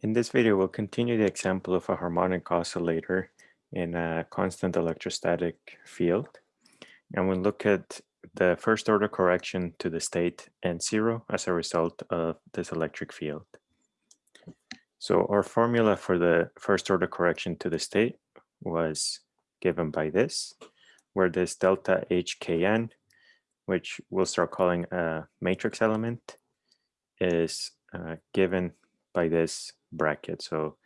In this video, we'll continue the example of a harmonic oscillator in a constant electrostatic field. And we'll look at the first order correction to the state N0 as a result of this electric field. So our formula for the first order correction to the state was given by this, where this delta HKN, which we'll start calling a matrix element, is uh, given by this bracket. So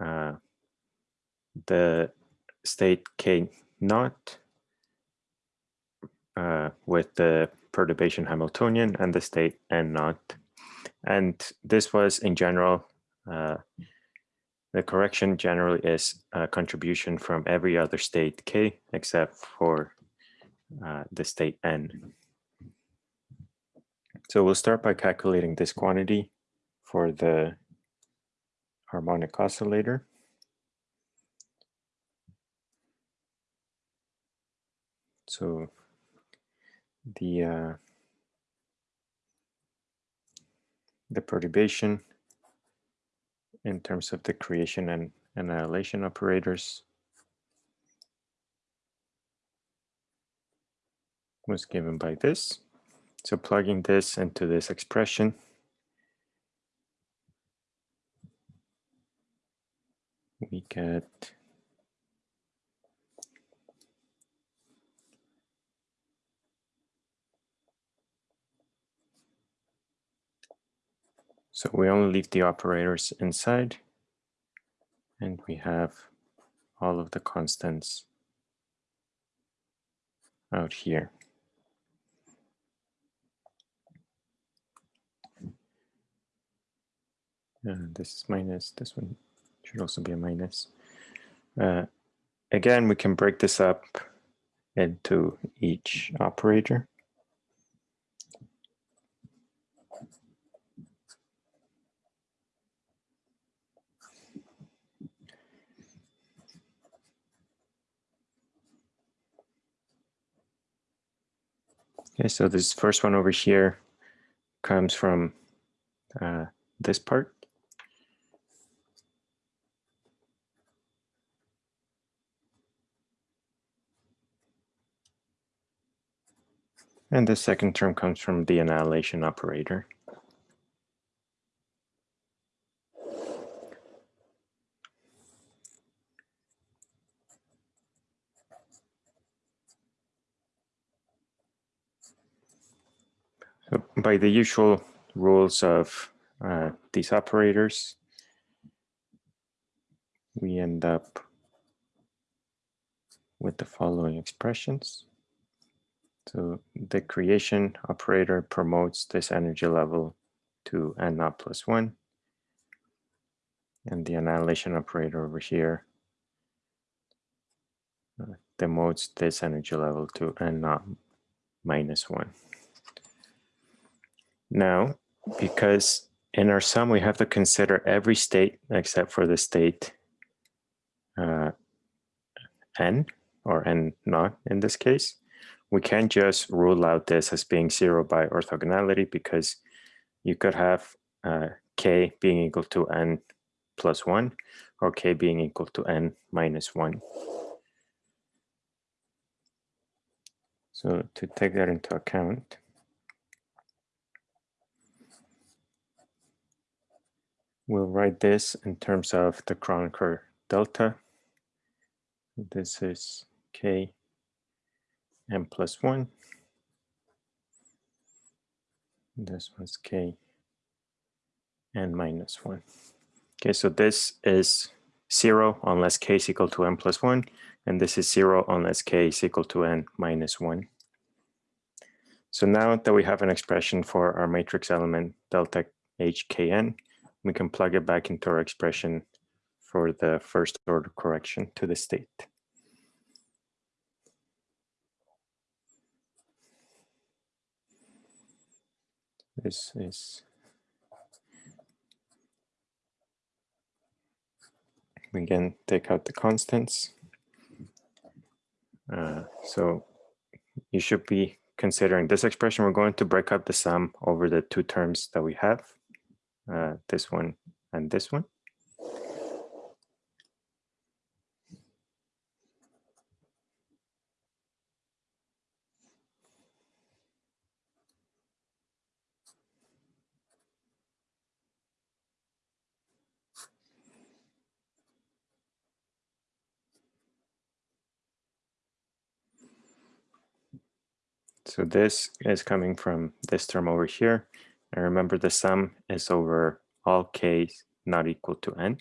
uh, the state K naught uh, with the perturbation Hamiltonian and the state N naught. And this was in general, uh, the correction generally is a contribution from every other state K except for uh, the state N. So we'll start by calculating this quantity for the harmonic oscillator. So the uh, the perturbation in terms of the creation and annihilation operators was given by this. So plugging this into this expression, we get So we only leave the operators inside and we have all of the constants out here. And this is minus, this one should also be a minus. Uh, again, we can break this up into each operator. Okay, so this first one over here comes from uh, this part. And the second term comes from the annihilation operator. So by the usual rules of uh, these operators, we end up with the following expressions. So the creation operator promotes this energy level to n naught plus one. And the annihilation operator over here uh, demotes this energy level to n naught minus one. Now, because in our sum, we have to consider every state except for the state uh, n, or n naught in this case, we can't just rule out this as being zero by orthogonality because you could have uh, k being equal to n plus 1 or k being equal to n minus 1. So to take that into account, we'll write this in terms of the Kronecker delta. This is k n plus 1. This one's k n minus 1. Okay, so this is 0 unless k is equal to n plus 1, and this is 0 unless k is equal to n minus 1. So now that we have an expression for our matrix element delta hkn, we can plug it back into our expression for the first order correction to the state. Is we again take out the constants. Uh, so you should be considering this expression. We're going to break up the sum over the two terms that we have uh, this one and this one. So this is coming from this term over here. And remember the sum is over all k not equal to n.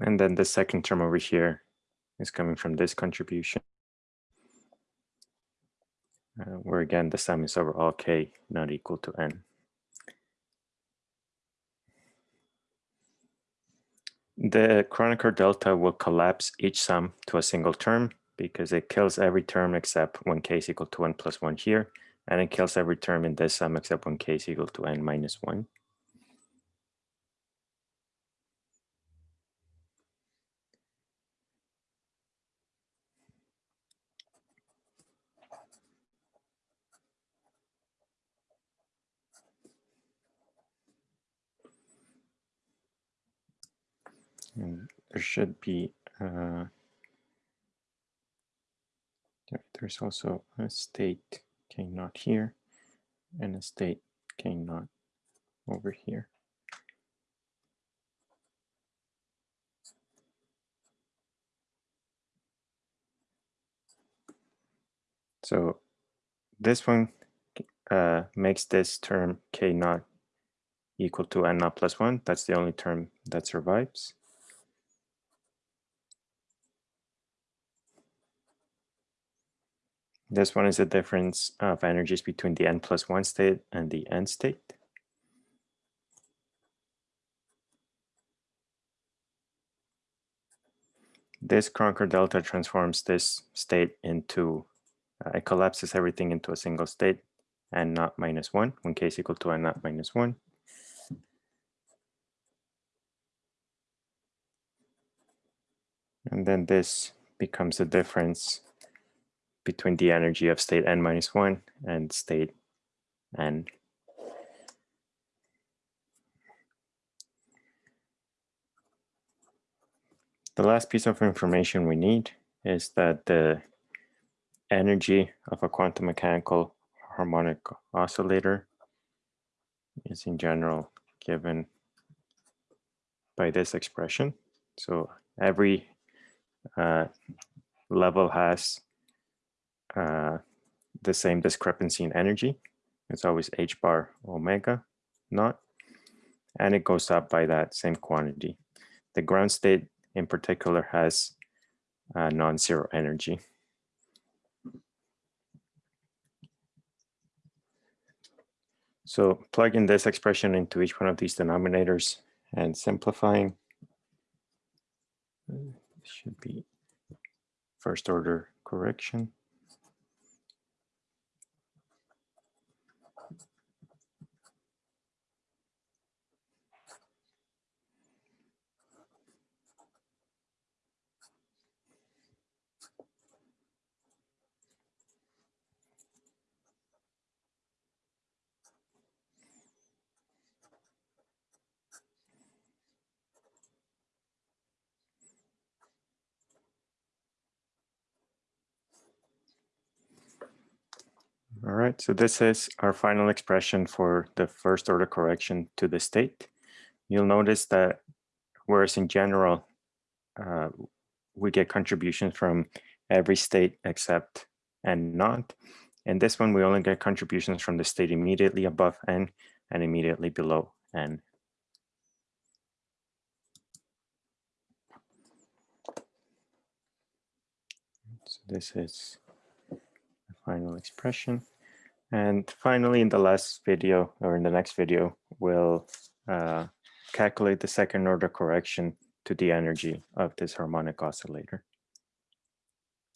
And then the second term over here is coming from this contribution uh, where again the sum is over all k not equal to n. The Kronecker delta will collapse each sum to a single term because it kills every term except when k is equal to 1 plus 1 here, and it kills every term in this sum except when k is equal to n minus 1. And there should be, uh, there's also a state k naught here and a state k naught over here. So this one uh, makes this term k naught equal to n naught plus 1. That's the only term that survives. This one is the difference of energies between the n plus 1 state and the n state. This Kronecker delta transforms this state into, uh, it collapses everything into a single state n naught minus 1 when k is equal to n naught minus 1. And then this becomes the difference between the energy of state n minus 1 and state n. The last piece of information we need is that the energy of a quantum mechanical harmonic oscillator is in general given by this expression. So every uh, level has uh, the same discrepancy in energy. It's always h bar omega naught, and it goes up by that same quantity. The ground state in particular has uh, non-zero energy. So plugging this expression into each one of these denominators and simplifying uh, should be first order correction. All right, so this is our final expression for the first order correction to the state. You'll notice that whereas in general, uh, we get contributions from every state except n naught. In this one, we only get contributions from the state immediately above n and immediately below n. So this is the final expression. And finally, in the last video or in the next video, we'll uh, calculate the second order correction to the energy of this harmonic oscillator.